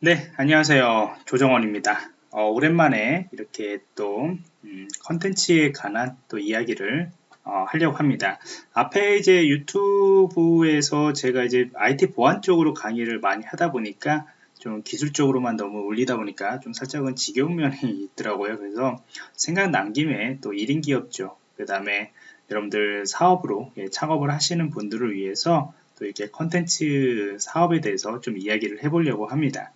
네, 안녕하세요. 조정원입니다. 어, 오랜만에 이렇게 또 음, 컨텐츠에 관한 또 이야기를 어, 하려고 합니다. 앞에 이제 유튜브에서 제가 이제 IT 보안 쪽으로 강의를 많이 하다 보니까 좀 기술적으로만 너무 올리다 보니까 좀 살짝은 지겨운 면이 있더라고요. 그래서 생각 난 김에 또 1인 기업죠. 그 다음에 여러분들 사업으로 예, 창업을 하시는 분들을 위해서 또 이렇게 컨텐츠 사업에 대해서 좀 이야기를 해보려고 합니다.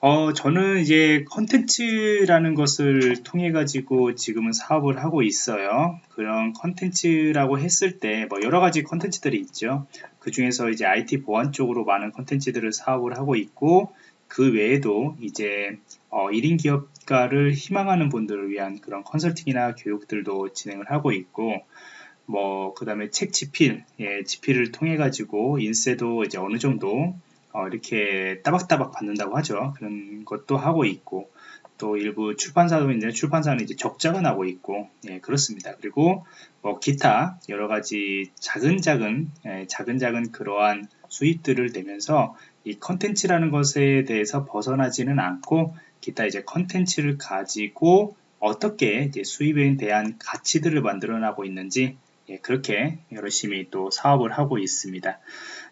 어, 저는 이제 컨텐츠라는 것을 통해 가지고 지금은 사업을 하고 있어요. 그런 컨텐츠라고 했을 때 뭐 여러 가지 컨텐츠들이 있죠. 그 중에서 이제 IT 보안 쪽으로 많은 컨텐츠들을 사업을 하고 있고 그 외에도 이제 어, 1인 기업가를 희망하는 분들을 위한 그런 컨설팅이나 교육들도 진행을 하고 있고 뭐, 그 다음에 책 지필, 예, 지필을 통해 가지고 인쇄도 이제 어느 정도 어, 이렇게 따박따박 받는다고 하죠. 그런 것도 하고 있고, 또 일부 출판사도 있는데 출판사는 이제 적자가 나고 있고, 예, 그렇습니다. 그리고 뭐 기타 여러 가지 작은 작은, 예, 작은 작은 그러한 수입들을 내면서 이 컨텐츠라는 것에 대해서 벗어나지는 않고 기타 이제 컨텐츠를 가지고 어떻게 이제 수입에 대한 가치들을 만들어 나고 있는지 예, 그렇게 열심히 또 사업을 하고 있습니다.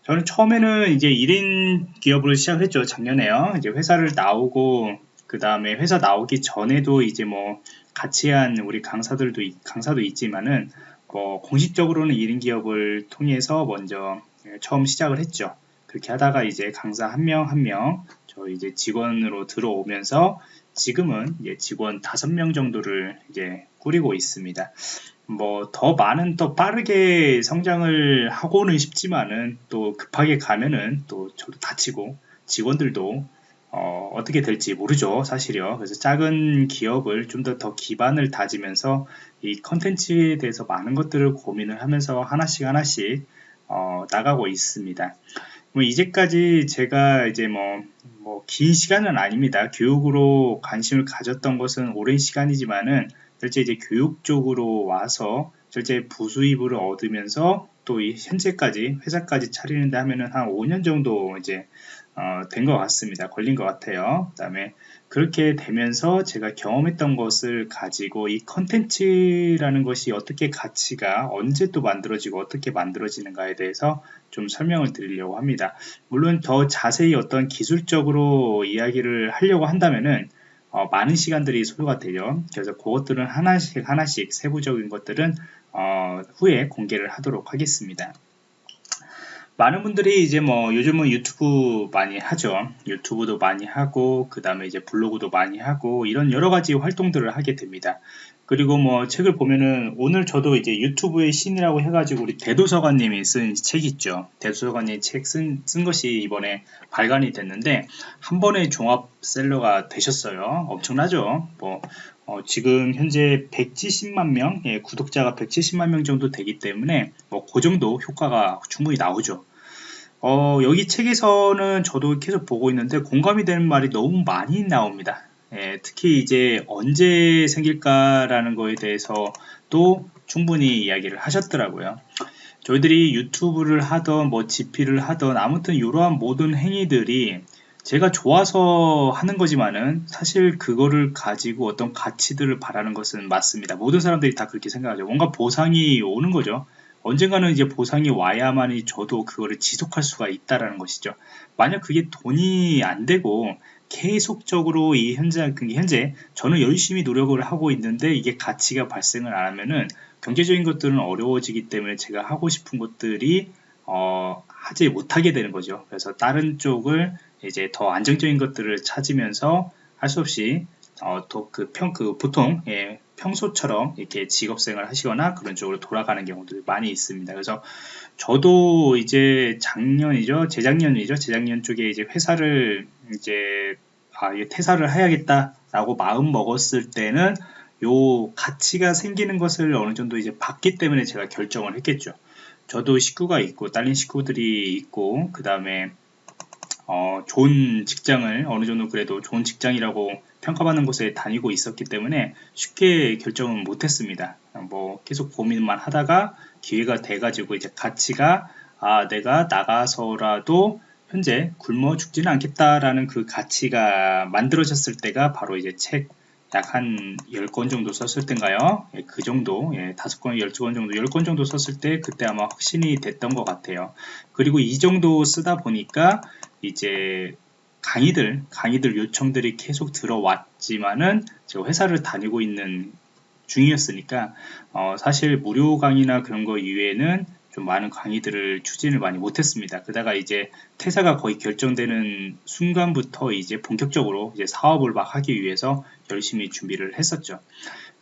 저는 처음에는 이제 1인 기업으로 시작했죠. 작년에요. 이제 회사를 나오고 그 다음에 회사 나오기 전에도 이제 뭐 같이 한 우리 강사들도 강사도 있지만은 뭐 공식적으로는 1인 기업을 통해서 먼저 처음 시작을 했죠. 그렇게 하다가 이제 강사 한 명 한 명 저 이제 직원으로 들어오면서 지금은 직원 5명 정도를 이제 꾸리고 있습니다. 뭐 더 많은 또 빠르게 성장을 하고는 싶지만은 또 급하게 가면은 또 저도 다치고 직원들도 어, 떻게 될지 모르죠 사실이요. 그래서 작은 기업을 좀더더 기반을 다지면서 이 컨텐츠에 대해서 많은 것들을 고민을 하면서 하나씩 하나씩 어, 나가고 있습니다. 뭐 이제까지 제가 이제 뭐 뭐 긴 시간은 아닙니다. 교육으로 관심을 가졌던 것은 오랜 시간이지만은 실제 이제 교육 적으로 와서 실제 부수입을 얻으면서 또이 현재까지 회사까지 차리는데 하면은 한 5년 정도 이제 어, 된 것 같습니다. 걸린 것 같아요. 그 다음에 그렇게 되면서 제가 경험했던 것을 가지고 이 컨텐츠라는 것이 어떻게 가치가 언제 또 만들어지고 어떻게 만들어지는가에 대해서 좀 설명을 드리려고 합니다. 물론 더 자세히 어떤 기술적으로 이야기를 하려고 한다면은 어, 많은 시간들이 소요가 되죠. 그래서 그것들은 하나씩 하나씩 세부적인 것들은 어, 후에 공개를 하도록 하겠습니다. 많은 분들이 이제 뭐 요즘은 유튜브 많이 하죠. 유튜브도 많이 하고 그 다음에 이제 블로그도 많이 하고 이런 여러 가지 활동들을 하게 됩니다. 그리고 뭐 책을 보면은 오늘 저도 이제 유튜브의 신이라고 해가지고 우리 대도서관님이 쓴 책 있죠. 대도서관님 책쓴 쓴 것이 이번에 발간이 됐는데 한 번에 종합 셀러가 되셨어요. 엄청나죠. 뭐 어, 지금 현재 170만 명 예, 구독자가 170만 명 정도 되기 때문에 뭐 그 정도 효과가 충분히 나오죠. 어, 여기 책에서는 저도 계속 보고 있는데 공감이 되는 말이 너무 많이 나옵니다. 예, 특히 이제 언제 생길까라는 거에 대해서 또 충분히 이야기를 하셨더라고요. 저희들이 유튜브를 하던 뭐 GP를 하던 아무튼 이러한 모든 행위들이 제가 좋아서 하는 거지만은 사실 그거를 가지고 어떤 가치들을 바라는 것은 맞습니다. 모든 사람들이 다 그렇게 생각하죠. 뭔가 보상이 오는 거죠. 언젠가는 이제 보상이 와야만이 저도 그거를 지속할 수가 있다라는 것이죠. 만약 그게 돈이 안 되고 계속적으로 이 현재, 그 현재 저는 열심히 노력을 하고 있는데 이게 가치가 발생을 안 하면은 경제적인 것들은 어려워지기 때문에 제가 하고 싶은 것들이 어, 하지 못하게 되는 거죠. 그래서 다른 쪽을 이제 더 안정적인 것들을 찾으면서 할 수 없이 어, 또그 평, 그 보통 예, 평소처럼 이렇게 직업생활 하시거나 그런 쪽으로 돌아가는 경우도 많이 있습니다. 그래서 저도 이제 작년이죠, 재작년이죠, 재작년 쪽에 이제 회사를 이제 아, 퇴사를 해야겠다라고 마음 먹었을 때는 요 가치가 생기는 것을 어느 정도 이제 봤기 때문에 제가 결정을 했겠죠. 저도 식구가 있고 딸린 식구들이 있고 그 다음에 어, 좋은 직장을 어느 정도 그래도 좋은 직장이라고 평가받는 곳에 다니고 있었기 때문에 쉽게 결정은 못했습니다. 뭐 계속 고민만 하다가 기회가 돼가지고 이제 가치가 아 내가 나가서라도 현재 굶어 죽지는 않겠다라는 그 가치가 만들어졌을 때가 바로 이제 책 약한 10권 정도 썼을 때인가요? 예, 그 정도, 예, 5권, 12권 정도, 10권 정도 썼을 때 그때 아마 확신이 됐던 것 같아요. 그리고 이 정도 쓰다 보니까 이제 강의들, 강의들 요청들이 계속 들어왔지만은 제가 회사를 다니고 있는 중이었으니까 어, 사실 무료 강의나 그런 거 이외에는 좀 많은 강의들을 추진을 많이 못했습니다. 그다가 이제 퇴사가 거의 결정되는 순간부터 이제 본격적으로 이제 사업을 막 하기 위해서 열심히 준비를 했었죠.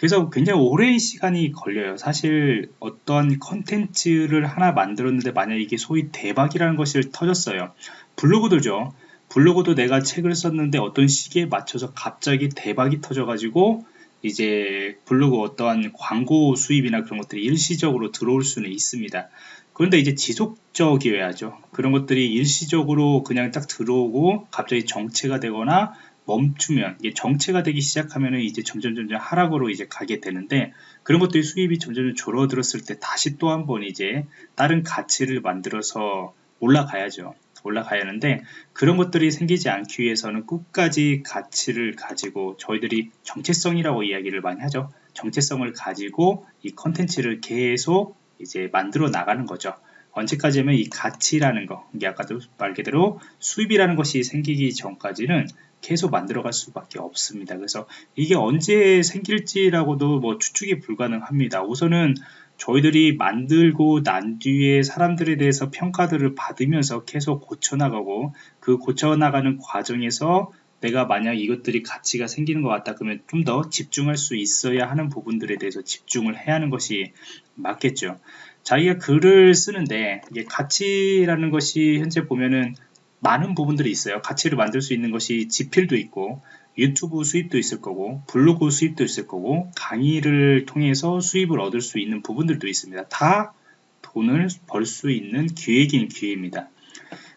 그래서 굉장히 오랜 시간이 걸려요. 사실 어떤 컨텐츠를 하나 만들었는데 만약 이게 소위 대박이라는 것을 터졌어요. 블로그들죠. 블로그도 내가 책을 썼는데 어떤 시기에 맞춰서 갑자기 대박이 터져가지고 이제 블로그 어떠한 광고 수입이나 그런 것들이 일시적으로 들어올 수는 있습니다. 그런데 이제 지속적이어야죠. 그런 것들이 일시적으로 그냥 딱 들어오고 갑자기 정체가 되거나 멈추면 이게 정체가 되기 시작하면 이제 점점 점점 하락으로 이제 가게 되는데 그런 것들이 수입이 점점 줄어들었을 때 다시 또 한 번 이제 다른 가치를 만들어서 올라가야죠. 올라가야 하는데 그런 것들이 생기지 않기 위해서는 끝까지 가치를 가지고 저희들이 정체성이라고 이야기를 많이 하죠. 정체성을 가지고 이 컨텐츠를 계속 이제 만들어 나가는 거죠. 언제까지면 이 가치라는 거, 이게 아까도 말 그대로 수입이라는 것이 생기기 전까지는 계속 만들어갈 수밖에 없습니다. 그래서 이게 언제 생길지라고도 뭐 추측이 불가능합니다. 우선은 저희들이 만들고 난 뒤에 사람들에 대해서 평가들을 받으면서 계속 고쳐나가고 그 고쳐나가는 과정에서 내가 만약 이것들이 가치가 생기는 것 같다 그러면 좀 더 집중할 수 있어야 하는 부분들에 대해서 집중을 해야 하는 것이 맞겠죠. 자기가 글을 쓰는데 이게 가치라는 것이 현재 보면은 많은 부분들이 있어요. 가치를 만들 수 있는 것이 지필도 있고 유튜브 수입도 있을 거고 블로그 수입도 있을 거고 강의를 통해서 수입을 얻을 수 있는 부분들도 있습니다. 다 돈을 벌 수 있는 기회긴 기회입니다.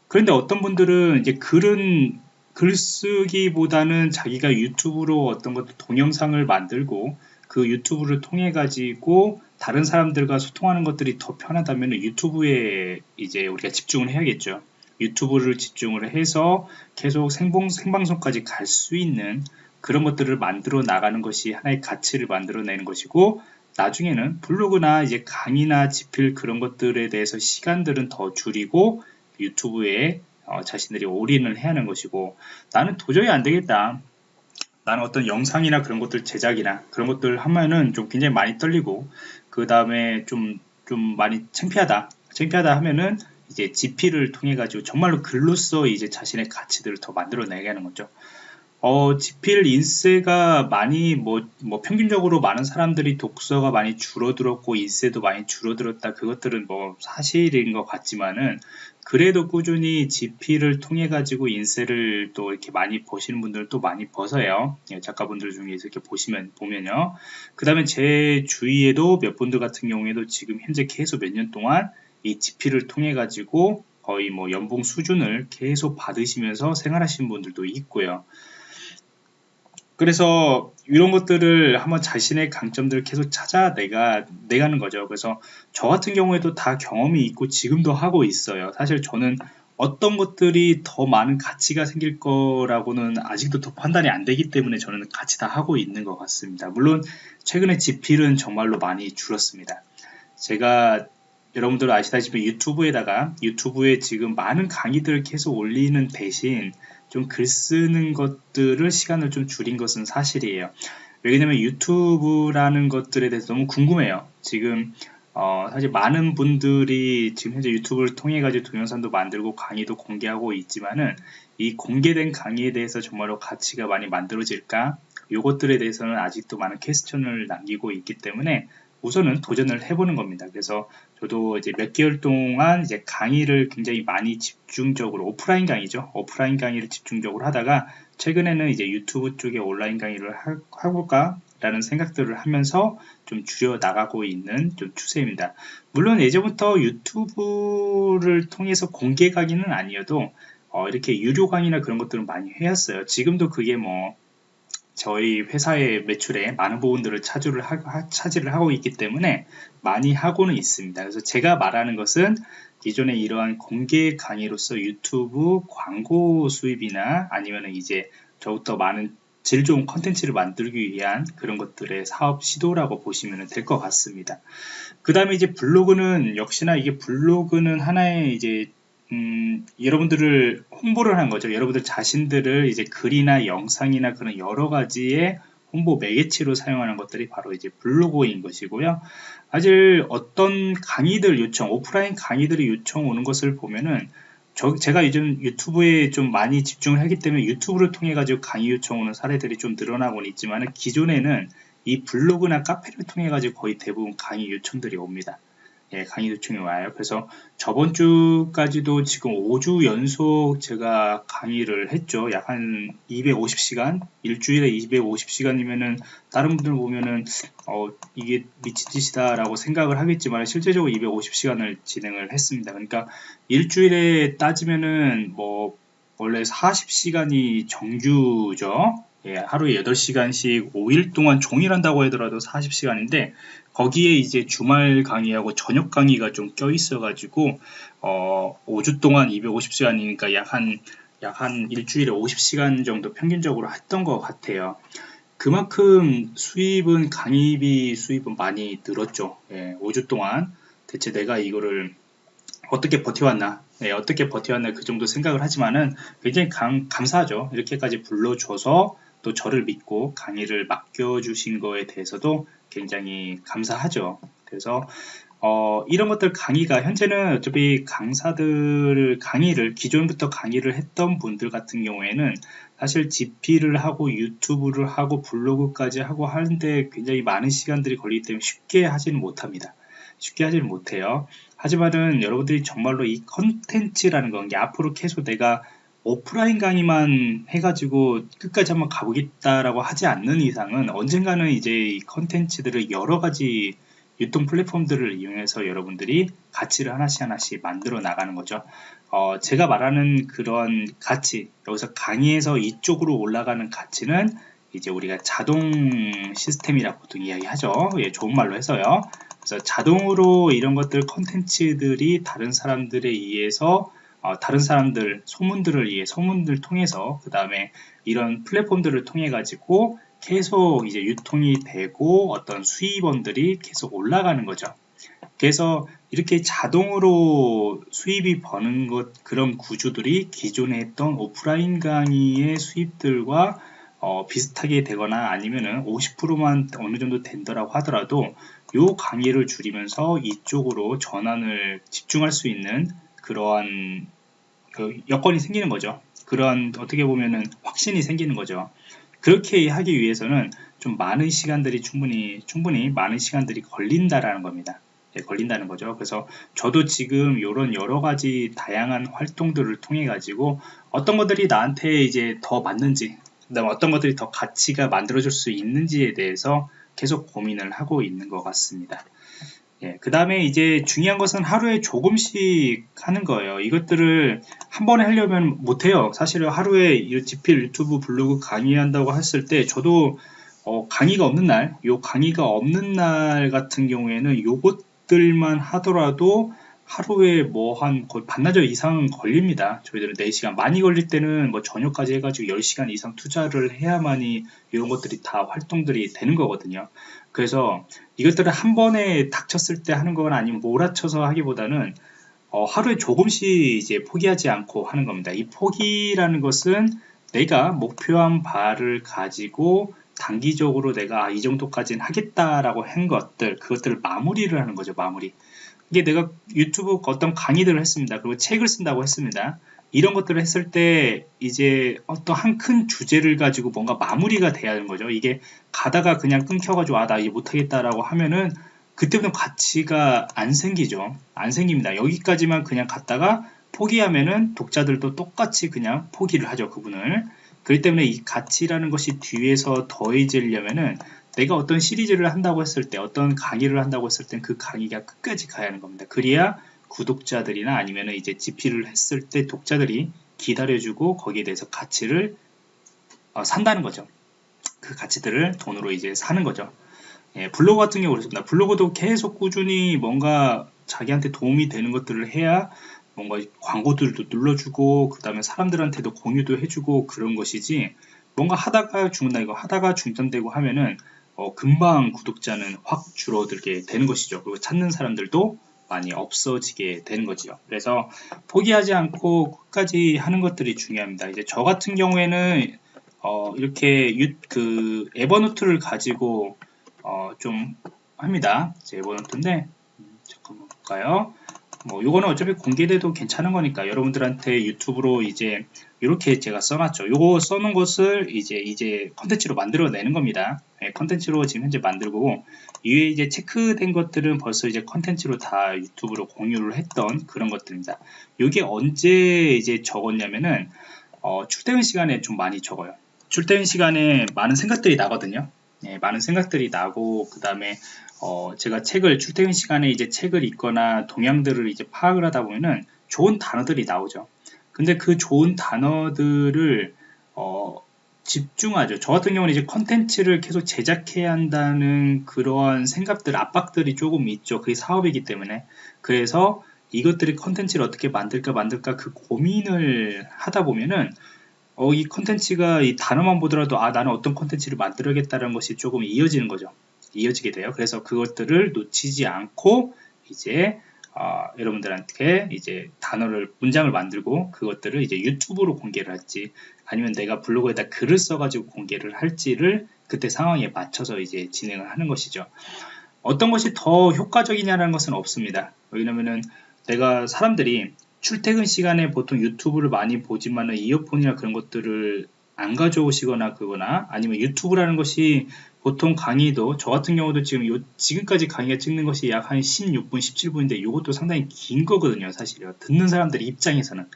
그런데 어떤 분들은 이제 글은 글쓰기보다는 자기가 유튜브로 어떤 것도 동영상을 만들고 그 유튜브를 통해 가지고 다른 사람들과 소통하는 것들이 더 편하다면 유튜브에 이제 우리가 집중을 해야겠죠. 유튜브를 집중을 해서 계속 생봉, 생방송까지 갈 수 있는 그런 것들을 만들어 나가는 것이 하나의 가치를 만들어내는 것이고 나중에는 블로그나 이제 강의나 집필 그런 것들에 대해서 시간들은 더 줄이고 유튜브에 어, 자신들이 올인을 해야 하는 것이고 나는 도저히 안 되겠다. 나는 어떤 영상이나 그런 것들 제작이나 그런 것들 하면은 좀 굉장히 많이 떨리고 그 다음에 좀 좀 많이 창피하다. 창피하다 하면은 이제 GP를 통해 가지고 정말로 글로써 이제 자신의 가치들을 더 만들어내게 하는 거죠. 어, 지필 인쇄가 많이 뭐, 뭐 평균적으로 많은 사람들이 독서가 많이 줄어들었고 인쇄도 많이 줄어들었다. 그것들은 뭐 사실인 것 같지만은 그래도 꾸준히 지필을 통해 가지고 인쇄를 또 이렇게 많이 보시는 분들도 많이 벗어요. 예, 작가분들 중에서 이렇게 보시면 보면요. 그 다음에 제 주위에도 몇 분들 같은 경우에도 지금 현재 계속 몇 년 동안 이 GP를 통해 가지고 거의 뭐 연봉 수준을 계속 받으시면서 생활하시는 분들도 있고요. 그래서 이런 것들을 한번 자신의 강점들을 계속 찾아 내가 내가는 거죠. 그래서 저 같은 경우에도 다 경험이 있고 지금도 하고 있어요. 사실 저는 어떤 것들이 더 많은 가치가 생길 거라고는 아직도 더 판단이 안 되기 때문에 저는 같이 다 하고 있는 것 같습니다. 물론 최근에 지필은 정말로 많이 줄었습니다. 제가 여러분들 아시다시피 유튜브에다가 유튜브에 지금 많은 강의들을 계속 올리는 대신 좀 글 쓰는 것들을 시간을 좀 줄인 것은 사실이에요. 왜냐면 유튜브라는 것들에 대해서 너무 궁금해요. 지금 어, 사실 많은 분들이 지금 현재 유튜브를 통해 가지고 동영상도 만들고 강의도 공개하고 있지만은 이 공개된 강의에 대해서 정말로 가치가 많이 만들어질까? 요것들에 대해서는 아직도 많은 퀘스천을 남기고 있기 때문에 우선은 도전을 해보는 겁니다. 그래서 저도 이제 몇 개월 동안 이제 강의를 굉장히 많이 집중적으로 오프라인 강의죠. 오프라인 강의를 집중적으로 하다가 최근에는 이제 유튜브 쪽에 온라인 강의를 하, 해볼까 라는 생각들을 하면서 좀 줄여 나가고 있는 좀 추세입니다. 물론 예전부터 유튜브를 통해서 공개 강의는 아니어도 어, 이렇게 유료 강의나 그런 것들은 많이 해왔어요. 지금도 그게 뭐 저희 회사의 매출에 많은 부분들을 차지를, 하, 차지를 하고 있기 때문에 많이 하고는 있습니다. 그래서 제가 말하는 것은 기존의 이러한 공개 강의로서 유튜브 광고 수입이나 아니면 이제 더욱더 많은 질 좋은 컨텐츠를 만들기 위한 그런 것들의 사업 시도라고 보시면 될 것 같습니다. 그 다음에 이제 블로그는 역시나 이게 블로그는 하나의 이제 음, 여러분들을 홍보를 한 거죠. 여러분들 자신들을 이제 글이나 영상이나 그런 여러 가지의 홍보 매개체로 사용하는 것들이 바로 이제 블로그인 것이고요. 사실 어떤 강의들 요청, 오프라인 강의들이 요청 오는 것을 보면은 저, 제가 요즘 유튜브에 좀 많이 집중을 하기 때문에 유튜브를 통해 가지고 강의 요청 오는 사례들이 좀 늘어나고는 있지만 기존에는 이 블로그나 카페를 통해 가지고 거의 대부분 강의 요청들이 옵니다. 예, 강의 요청이 와요. 그래서 저번 주까지도 지금 5주 연속 제가 강의를 했죠. 약 한 250시간, 일주일에 250시간이면은 다른 분들 보면은 어, 이게 미친 짓이다라고 생각을 하겠지만 실제적으로 250시간을 진행을 했습니다. 그러니까 일주일에 따지면은 뭐 원래 40시간이 정규죠. 예, 하루에 8시간씩 5일 동안 종일 한다고 하더라도 40시간인데 거기에 이제 주말 강의하고 저녁 강의가 좀 껴 있어 가지고 어 5주 동안 250시간이니까 약한 약 한 일주일에 50시간 정도 평균적으로 했던 것 같아요. 그만큼 수입은 강의비 수입은 많이 늘었죠. 예, 5주 동안 대체 내가 이거를 어떻게 버텨왔나 네, 어떻게 버텨왔나 그 정도 생각을 하지만은 굉장히 감, 감사하죠 이렇게까지 불러줘서 또 저를 믿고 강의를 맡겨주신 거에 대해서도 굉장히 감사하죠. 그래서 어, 이런 것들 강의가 현재는 어차피 강사들 강의를 기존부터 강의를 했던 분들 같은 경우에는 사실 GP를 하고 유튜브를 하고 블로그까지 하고 하는데 굉장히 많은 시간들이 걸리기 때문에 쉽게 하지는 못합니다. 쉽게 하지는 못해요. 하지만은 여러분들이 정말로 이 컨텐츠라는 건 앞으로 계속 내가 오프라인 강의만 해가지고 끝까지 한번 가보겠다라고 하지 않는 이상은 언젠가는 이제 이 컨텐츠들을 여러 가지 유통 플랫폼들을 이용해서 여러분들이 가치를 하나씩 하나씩 만들어 나가는 거죠. 어, 제가 말하는 그런 가치, 여기서 강의에서 이쪽으로 올라가는 가치는 이제 우리가 자동 시스템이라고 보통 이야기하죠. 예, 좋은 말로 해서요. 그래서 자동으로 이런 것들 컨텐츠들이 다른 사람들에 의해서 어, 다른 사람들 소문들을 위해 소문들 통해서 그 다음에 이런 플랫폼들을 통해 가지고 계속 이제 유통이 되고 어떤 수입원들이 계속 올라가는 거죠. 그래서 이렇게 자동으로 수입이 버는 것 그런 구조들이 기존에 했던 오프라인 강의의 수입들과 어, 비슷하게 되거나 아니면은 50%만 어느 정도 된다라고 하더라도 요 강의를 줄이면서 이쪽으로 전환을 집중할 수 있는 그러한 그 여건이 생기는 거죠. 그런 어떻게 보면은 확신이 생기는 거죠. 그렇게 하기 위해서는 좀 많은 시간들이 충분히 충분히 많은 시간들이 걸린다라는 겁니다. 예, 걸린다는 거죠. 그래서 저도 지금 이런 여러 가지 다양한 활동들을 통해 가지고 어떤 것들이 나한테 이제 더 맞는지, 그다음 어떤 것들이 더 가치가 만들어질 수 있는지에 대해서 계속 고민을 하고 있는 것 같습니다. 예, 그 다음에 이제 중요한 것은 하루에 조금씩 하는 거예요. 이것들을 한 번에 하려면 못해요. 사실은 하루에 지필 유튜브 블로그 강의한다고 했을 때 저도 어, 강의가 없는 날, 요 강의가 없는 날 같은 경우에는 요것들만 하더라도 하루에 뭐 한 거의 반나절 이상 걸립니다. 저희들은 4시간. 많이 걸릴 때는 뭐 저녁까지 해가지고 10시간 이상 투자를 해야만이 이런 것들이 다 활동들이 되는 거거든요. 그래서 이것들을 한 번에 닥쳤을 때 하는 거나 아니면 몰아쳐서 하기보다는 어, 하루에 조금씩 이제 포기하지 않고 하는 겁니다. 이 포기라는 것은 내가 목표한 바를 가지고 단기적으로 내가 아, 이 정도까지는 하겠다라고 한 것들, 그것들을 마무리를 하는 거죠, 마무리. 이게 내가 유튜브 어떤 강의들을 했습니다. 그리고 책을 쓴다고 했습니다. 이런 것들을 했을 때 이제 어떤 한 큰 주제를 가지고 뭔가 마무리가 돼야 하는 거죠. 이게 가다가 그냥 끊겨가지고 아 나 이제 못하겠다라고 하면은 그때부터 가치가 안 생기죠. 안 생깁니다. 여기까지만 그냥 갔다가 포기하면은 독자들도 똑같이 그냥 포기를 하죠. 그분을. 그렇기 때문에 이 가치라는 것이 뒤에서 더해지려면은 내가 어떤 시리즈를 한다고 했을 때 어떤 강의를 한다고 했을 땐그 강의가 끝까지 가야 하는 겁니다. 그래야 구독자들이나 아니면 이제 GP를 했을 때 독자들이 기다려주고 거기에 대해서 가치를 어, 산다는 거죠. 그 가치들을 돈으로 이제 사는 거죠. 예, 블로그 같은 경우 그렇습니다. 블로그도 계속 꾸준히 뭔가 자기한테 도움이 되는 것들을 해야 뭔가 광고들도 눌러주고 그 다음에 사람들한테도 공유도 해주고 그런 것이지 뭔가 하다가 죽는다 이거 하다가 중단되고 하면은 어, 금방 구독자는 확 줄어들게 되는 것이죠. 그리고 찾는 사람들도 많이 없어지게 되는 거죠 그래서 포기하지 않고 끝까지 하는 것들이 중요합니다. 이제 저 같은 경우에는 어, 이렇게 유, 그 에버노트를 가지고 어, 좀 합니다. 에버노트인데 음, 잠깐만 볼까요 뭐 요거는 어차피 공개돼도 괜찮은 거니까 여러분들한테 유튜브로 이제 이렇게 제가 써놨죠. 요거 써놓은 것을 이제 이제 컨텐츠로 만들어 내는 겁니다. 네, 컨텐츠로 지금 현재 만들고 이외에 이제 체크된 것들은 벌써 이제 컨텐츠로 다 유튜브로 공유를 했던 그런 것들입니다. 요게 언제 이제 적었냐면은 어, 출퇴근 시간에 좀 많이 적어요. 출퇴근 시간에 많은 생각들이 나거든요. 네, 많은 생각들이 나고 그 다음에 어, 제가 책을 출퇴근 시간에 이제 책을 읽거나 동향들을 이제 파악을 하다 보면은 좋은 단어들이 나오죠. 근데 그 좋은 단어들을 어, 집중하죠. 저 같은 경우는 이제 컨텐츠를 계속 제작해야 한다는 그러한 생각들, 압박들이 조금 있죠. 그게 사업이기 때문에. 그래서 이것들이 컨텐츠를 어떻게 만들까 만들까 그 고민을 하다 보면은 어, 이 컨텐츠가 이 단어만 보더라도 아 나는 어떤 컨텐츠를 만들어야겠다는 것이 조금 이어지는 거죠. 이어지게 돼요. 그래서 그것들을 놓치지 않고 이제 어, 여러분들한테 이제 단어를 문장을 만들고 그것들을 이제 유튜브로 공개를 할지 아니면 내가 블로그에다 글을 써가지고 공개를 할지를 그때 상황에 맞춰서 이제 진행을 하는 것이죠. 어떤 것이 더 효과적이냐라는 것은 없습니다. 왜냐면은 내가 사람들이 출퇴근 시간에 보통 유튜브를 많이 보지만은 이어폰이나 그런 것들을 안 가져오시거나 그거나 아니면 유튜브라는 것이 보통 강의도 저 같은 경우도 지금 요, 지금까지 강의가 찍는 것이 약 한 16분 17분인데 이것도 상당히 긴 거거든요 사실요 듣는 사람들 입장에서는.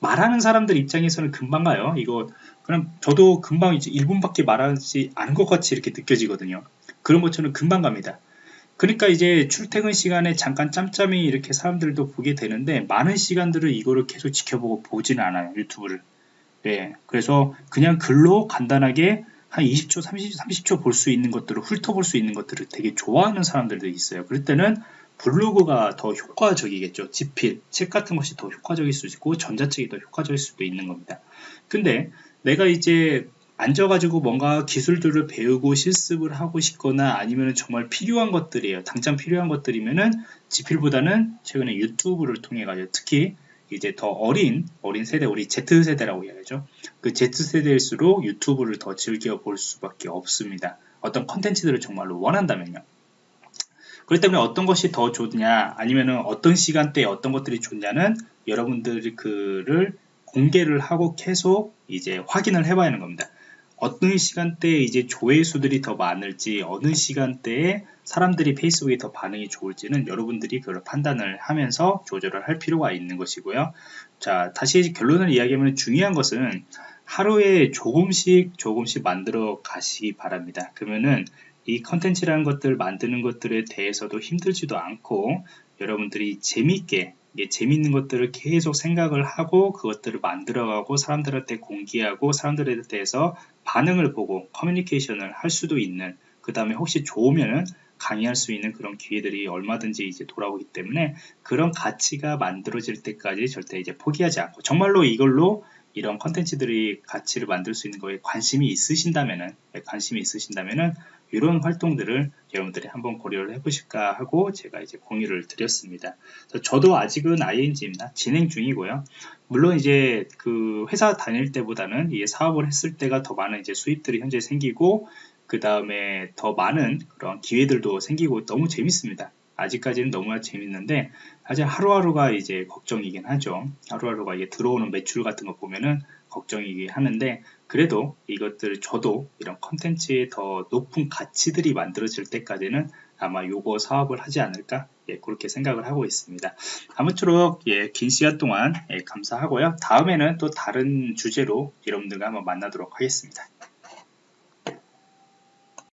말하는 사람들 입장에서는 금방 가요. 이거 그럼 저도 금방 이제 1분밖에 말하지 않은 것 같이 이렇게 느껴지거든요. 그런 것처럼 금방 갑니다. 그러니까 이제 출퇴근 시간에 잠깐 짬짬이 이렇게 사람들도 보게 되는데 많은 시간들을 이거를 계속 지켜보고 보지는 않아요 유튜브를. 네, 그래서 그냥 글로 간단하게 한 20초, 30, 30초 볼 수 있는 것들을 훑어볼 수 있는 것들을 되게 좋아하는 사람들도 있어요. 그럴 때는 블로그가 더 효과적이겠죠. 지필, 책 같은 것이 더 효과적일 수 있고 전자책이 더 효과적일 수도 있는 겁니다. 근데 내가 이제 앉아가지고 뭔가 기술들을 배우고 실습을 하고 싶거나 아니면 정말 필요한 것들이에요. 당장 필요한 것들이면은 지필보다는 최근에 유튜브를 통해 가지고 특히 이제 더 어린 어린 세대 우리 Z세대라고 이야기하죠? 그 Z세대일수록 유튜브를 더 즐겨 볼 수밖에 없습니다. 어떤 컨텐츠들을 정말로 원한다면요. 그렇기 때문에 어떤 것이 더 좋냐 아니면은 어떤 시간대에 어떤 것들이 좋냐는 여러분들이 그를 공개를 하고 계속 이제 확인을 해봐야 하는 겁니다 어떤 시간대에 이제 조회수들이 더 많을지 어느 시간대에 사람들이 페이스북에 더 반응이 좋을지는 여러분들이 그걸 판단을 하면서 조절을 할 필요가 있는 것이고요. 자, 다시 결론을 이야기하면 중요한 것은 하루에 조금씩 조금씩 만들어 가시기 바랍니다. 그러면은 이 컨텐츠라는 것들 만드는 것들에 대해서도 힘들지도 않고 여러분들이 재미있게 이게 재밌는 것들을 계속 생각을 하고 그것들을 만들어가고 사람들한테 공개하고 사람들에 대해서 반응을 보고 커뮤니케이션을 할 수도 있는 그 다음에 혹시 좋으면은 강의할 수 있는 그런 기회들이 얼마든지 이제 돌아오기 때문에 그런 가치가 만들어질 때까지 절대 이제 포기하지 않고 정말로 이걸로 이런 컨텐츠들이 가치를 만들 수 있는 거에 관심이 있으신다면은 네, 관심이 있으신다면은 이런 활동들을 여러분들이 한번 고려를 해보실까 하고 제가 이제 공유를 드렸습니다. 저도 아직은 ING입니다. 진행 중이고요. 물론 이제 그 회사 다닐 때보다는 이 사업을 했을 때가 더 많은 이제 수입들이 현재 생기고 그 다음에 더 많은 그런 기회들도 생기고 너무 재밌습니다. 아직까지는 너무나 재밌는데 사실 하루하루가 이제 걱정이긴 하죠. 하루하루가 이게 들어오는 매출 같은 거 보면은 걱정이긴 하는데 그래도 이것들 저도 이런 컨텐츠의 더 높은 가치들이 만들어질 때까지는 아마 요거 사업을 하지 않을까 예, 그렇게 생각을 하고 있습니다. 아무쪼록 예, 긴 시간 동안 예, 감사하고요. 다음에는 또 다른 주제로 여러분들과 한번 만나도록 하겠습니다.